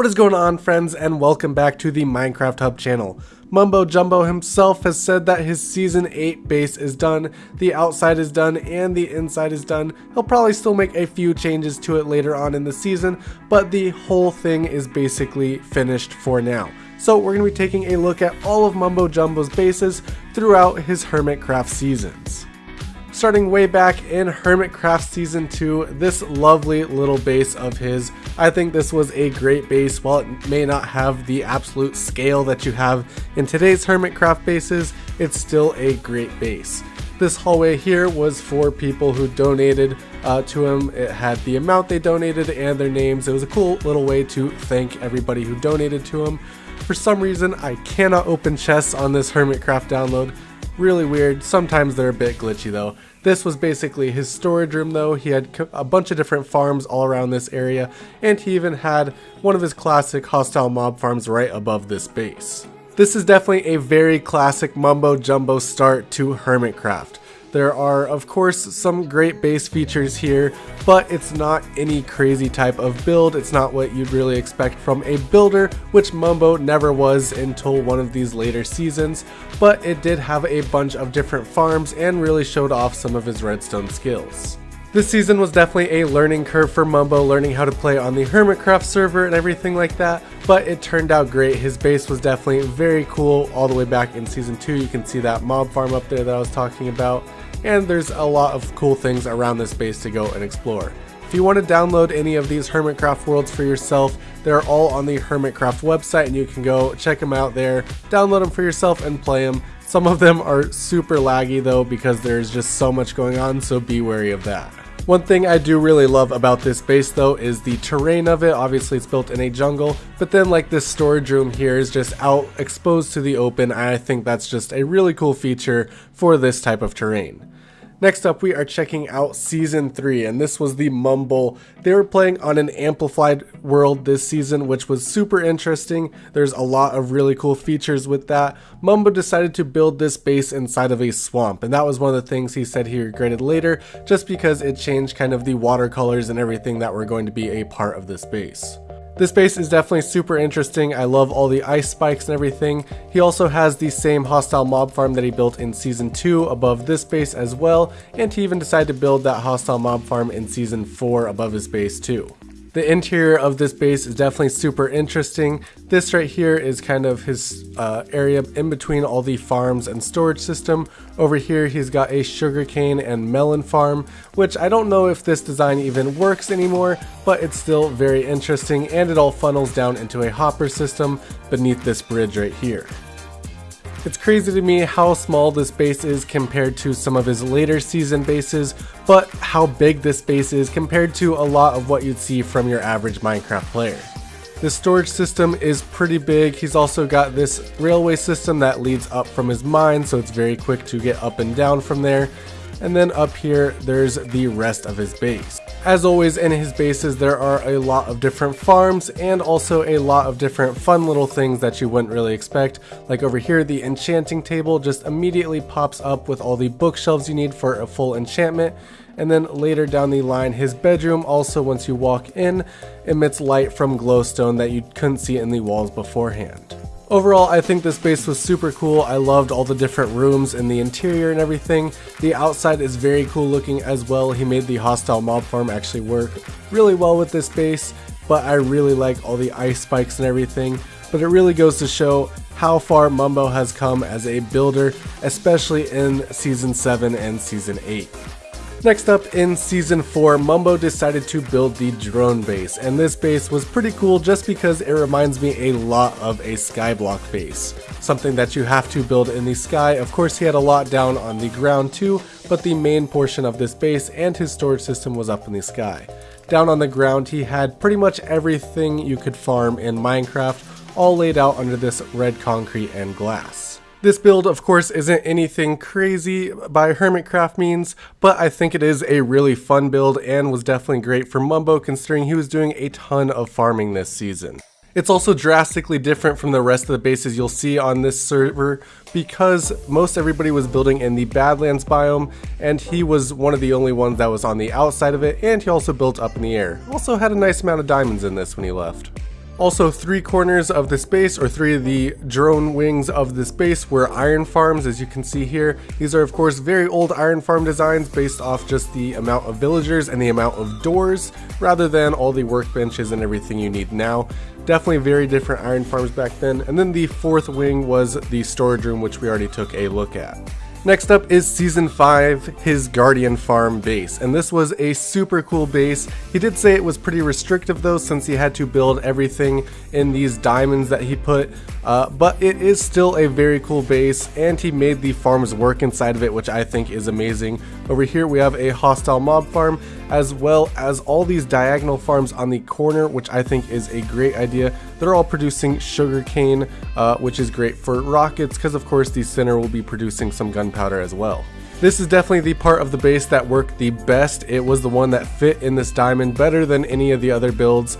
What is going on friends and welcome back to the Minecraft Hub channel. Mumbo Jumbo himself has said that his season 8 base is done, the outside is done, and the inside is done. He'll probably still make a few changes to it later on in the season, but the whole thing is basically finished for now. So we're going to be taking a look at all of Mumbo Jumbo's bases throughout his Hermitcraft seasons. Starting way back in Hermitcraft Season 2, this lovely little base of his, I think this was a great base. While it may not have the absolute scale that you have in today's Hermitcraft bases, it's still a great base. This hallway here was for people who donated uh, to him. It had the amount they donated and their names. It was a cool little way to thank everybody who donated to him. For some reason, I cannot open chests on this Hermitcraft download. Really weird. Sometimes they're a bit glitchy though. This was basically his storage room though. He had a bunch of different farms all around this area and he even had one of his classic hostile mob farms right above this base. This is definitely a very classic mumbo jumbo start to Hermitcraft. There are, of course, some great base features here, but it's not any crazy type of build. It's not what you'd really expect from a builder, which Mumbo never was until one of these later seasons, but it did have a bunch of different farms and really showed off some of his redstone skills. This season was definitely a learning curve for Mumbo, learning how to play on the Hermitcraft server and everything like that, but it turned out great. His base was definitely very cool all the way back in Season 2. You can see that mob farm up there that I was talking about and there's a lot of cool things around this base to go and explore. If you want to download any of these Hermitcraft worlds for yourself, they're all on the Hermitcraft website and you can go check them out there, download them for yourself and play them. Some of them are super laggy though because there's just so much going on, so be wary of that. One thing I do really love about this base though is the terrain of it. Obviously it's built in a jungle, but then like this storage room here is just out exposed to the open. I think that's just a really cool feature for this type of terrain. Next up, we are checking out Season 3, and this was the Mumble. They were playing on an amplified world this season, which was super interesting. There's a lot of really cool features with that. Mumbo decided to build this base inside of a swamp, and that was one of the things he said he regretted later, just because it changed kind of the watercolors and everything that were going to be a part of this base. This base is definitely super interesting. I love all the ice spikes and everything. He also has the same hostile mob farm that he built in season 2 above this base as well, and he even decided to build that hostile mob farm in season 4 above his base too. The interior of this base is definitely super interesting. This right here is kind of his uh, area in between all the farms and storage system. Over here he's got a sugarcane and melon farm, which I don't know if this design even works anymore, but it's still very interesting and it all funnels down into a hopper system beneath this bridge right here. It's crazy to me how small this base is compared to some of his later season bases, but how big this base is compared to a lot of what you'd see from your average Minecraft player. The storage system is pretty big. He's also got this railway system that leads up from his mine, so it's very quick to get up and down from there. And then up here, there's the rest of his base. As always in his bases there are a lot of different farms and also a lot of different fun little things that you wouldn't really expect. Like over here the enchanting table just immediately pops up with all the bookshelves you need for a full enchantment and then later down the line his bedroom also once you walk in emits light from glowstone that you couldn't see in the walls beforehand. Overall, I think this base was super cool. I loved all the different rooms and the interior and everything. The outside is very cool looking as well. He made the hostile mob farm actually work really well with this base, but I really like all the ice spikes and everything. But it really goes to show how far Mumbo has come as a builder, especially in Season 7 and Season 8. Next up in Season 4, Mumbo decided to build the drone base, and this base was pretty cool just because it reminds me a lot of a skyblock base. Something that you have to build in the sky, of course he had a lot down on the ground too, but the main portion of this base and his storage system was up in the sky. Down on the ground he had pretty much everything you could farm in Minecraft, all laid out under this red concrete and glass. This build, of course, isn't anything crazy by Hermitcraft means, but I think it is a really fun build and was definitely great for Mumbo considering he was doing a ton of farming this season. It's also drastically different from the rest of the bases you'll see on this server because most everybody was building in the Badlands biome and he was one of the only ones that was on the outside of it and he also built up in the air. Also had a nice amount of diamonds in this when he left. Also, three corners of this base, or three of the drone wings of this base, were iron farms, as you can see here. These are, of course, very old iron farm designs based off just the amount of villagers and the amount of doors, rather than all the workbenches and everything you need now. Definitely very different iron farms back then. And then the fourth wing was the storage room, which we already took a look at. Next up is Season 5, his Guardian Farm base, and this was a super cool base. He did say it was pretty restrictive though since he had to build everything in these diamonds that he put, uh, but it is still a very cool base and he made the farms work inside of it which I think is amazing. Over here we have a hostile mob farm as well as all these diagonal farms on the corner which I think is a great idea. They're all producing sugarcane uh, which is great for rockets because of course the center will be producing some gunpowder as well. This is definitely the part of the base that worked the best. It was the one that fit in this diamond better than any of the other builds.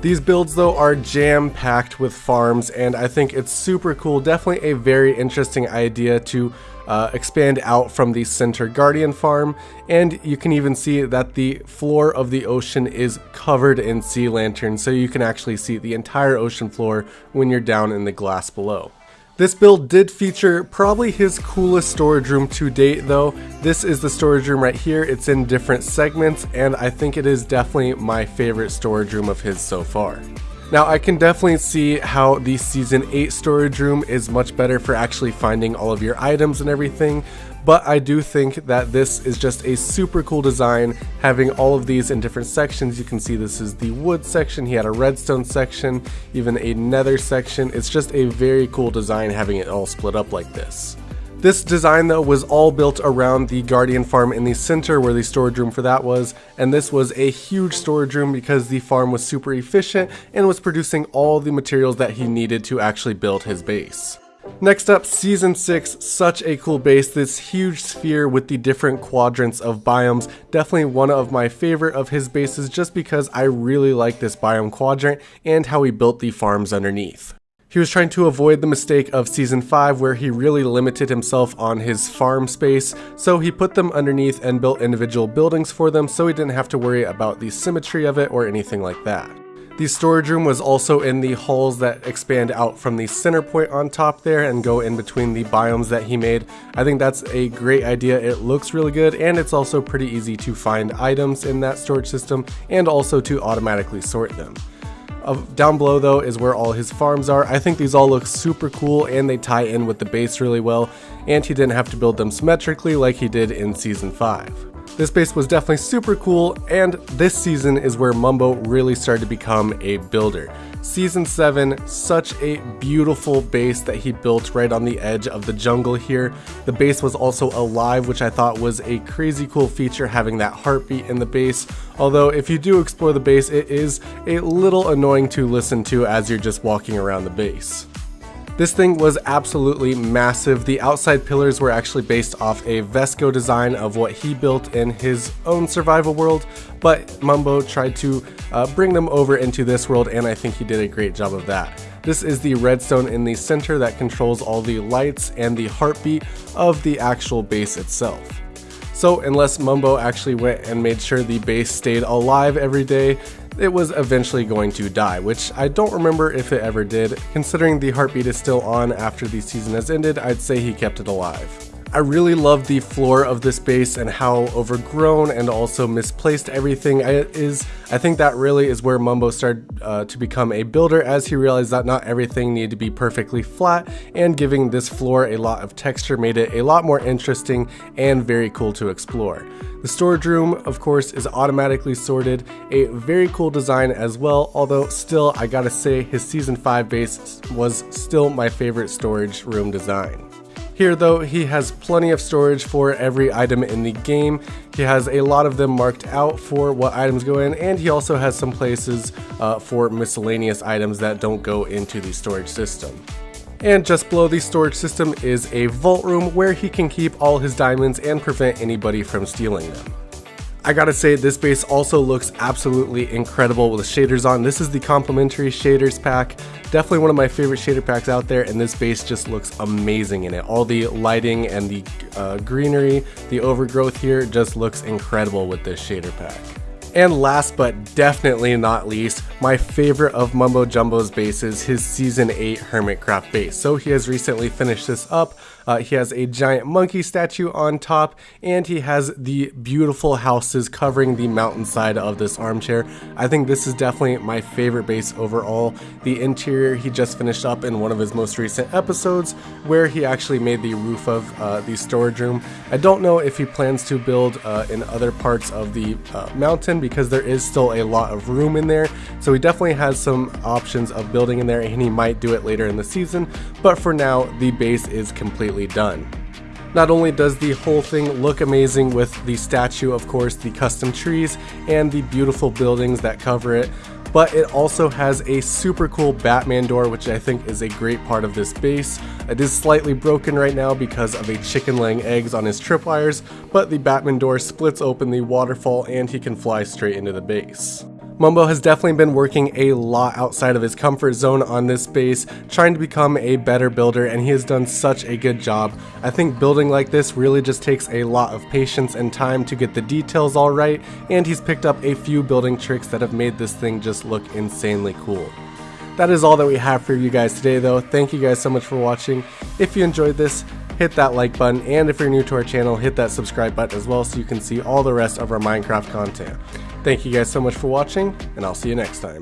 These builds though are jam packed with farms and I think it's super cool. Definitely a very interesting idea to uh, expand out from the center guardian farm and you can even see that the floor of the ocean is covered in sea lanterns so you can actually see the entire ocean floor when you're down in the glass below. This build did feature probably his coolest storage room to date though. This is the storage room right here. It's in different segments and I think it is definitely my favorite storage room of his so far. Now I can definitely see how the season 8 storage room is much better for actually finding all of your items and everything, but I do think that this is just a super cool design having all of these in different sections. You can see this is the wood section, he had a redstone section, even a nether section. It's just a very cool design having it all split up like this. This design though was all built around the Guardian farm in the center where the storage room for that was, and this was a huge storage room because the farm was super efficient and was producing all the materials that he needed to actually build his base. Next up, Season 6, such a cool base, this huge sphere with the different quadrants of biomes, definitely one of my favorite of his bases just because I really like this biome quadrant and how he built the farms underneath. He was trying to avoid the mistake of Season 5 where he really limited himself on his farm space, so he put them underneath and built individual buildings for them so he didn't have to worry about the symmetry of it or anything like that. The storage room was also in the halls that expand out from the center point on top there and go in between the biomes that he made. I think that's a great idea. It looks really good and it's also pretty easy to find items in that storage system and also to automatically sort them. Uh, down below though is where all his farms are. I think these all look super cool and they tie in with the base really well and he didn't have to build them symmetrically like he did in season 5. This base was definitely super cool, and this season is where Mumbo really started to become a builder. Season 7, such a beautiful base that he built right on the edge of the jungle here. The base was also alive, which I thought was a crazy cool feature having that heartbeat in the base. Although if you do explore the base, it is a little annoying to listen to as you're just walking around the base. This thing was absolutely massive. The outside pillars were actually based off a Vesco design of what he built in his own survival world, but Mumbo tried to uh, bring them over into this world and I think he did a great job of that. This is the redstone in the center that controls all the lights and the heartbeat of the actual base itself. So unless Mumbo actually went and made sure the base stayed alive every day, it was eventually going to die, which I don't remember if it ever did. Considering the heartbeat is still on after the season has ended, I'd say he kept it alive. I really love the floor of this base and how overgrown and also misplaced everything is. I think that really is where Mumbo started uh, to become a builder as he realized that not everything needed to be perfectly flat and giving this floor a lot of texture made it a lot more interesting and very cool to explore. The storage room, of course, is automatically sorted, a very cool design as well, although still I gotta say his season 5 base was still my favorite storage room design. Here though, he has plenty of storage for every item in the game. He has a lot of them marked out for what items go in, and he also has some places uh, for miscellaneous items that don't go into the storage system. And just below the storage system is a vault room where he can keep all his diamonds and prevent anybody from stealing them. I gotta say, this base also looks absolutely incredible with the shaders on. This is the complementary shaders pack. Definitely one of my favorite shader packs out there, and this base just looks amazing in it. All the lighting and the uh, greenery, the overgrowth here just looks incredible with this shader pack. And last but definitely not least, my favorite of Mumbo Jumbo's bases, his Season 8 Hermitcraft base. So he has recently finished this up. Uh, he has a giant monkey statue on top, and he has the beautiful houses covering the mountainside of this armchair. I think this is definitely my favorite base overall. The interior he just finished up in one of his most recent episodes, where he actually made the roof of uh, the storage room. I don't know if he plans to build uh, in other parts of the uh, mountain because there is still a lot of room in there. So he definitely has some options of building in there, and he might do it later in the season. But for now, the base is completely done. Not only does the whole thing look amazing with the statue, of course, the custom trees, and the beautiful buildings that cover it, but it also has a super cool Batman door, which I think is a great part of this base. It is slightly broken right now because of a chicken laying eggs on his tripwires, but the Batman door splits open the waterfall and he can fly straight into the base. Mumbo has definitely been working a lot outside of his comfort zone on this base, trying to become a better builder, and he has done such a good job. I think building like this really just takes a lot of patience and time to get the details all right, and he's picked up a few building tricks that have made this thing just look insanely cool. That is all that we have for you guys today though. Thank you guys so much for watching. If you enjoyed this, hit that like button, and if you're new to our channel, hit that subscribe button as well so you can see all the rest of our Minecraft content. Thank you guys so much for watching, and I'll see you next time.